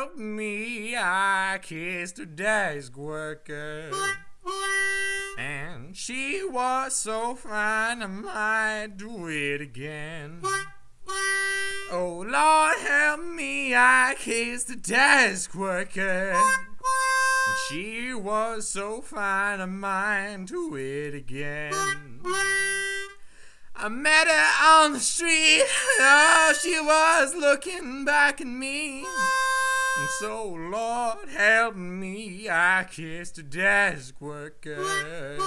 help me, I kissed a desk worker. And she was so fine, I might do it again. Oh Lord, help me, I kissed a desk worker. And she was so fine, I might do it again. I met her on the street. Oh, she was looking back at me. So, Lord, help me, I kissed a desk worker.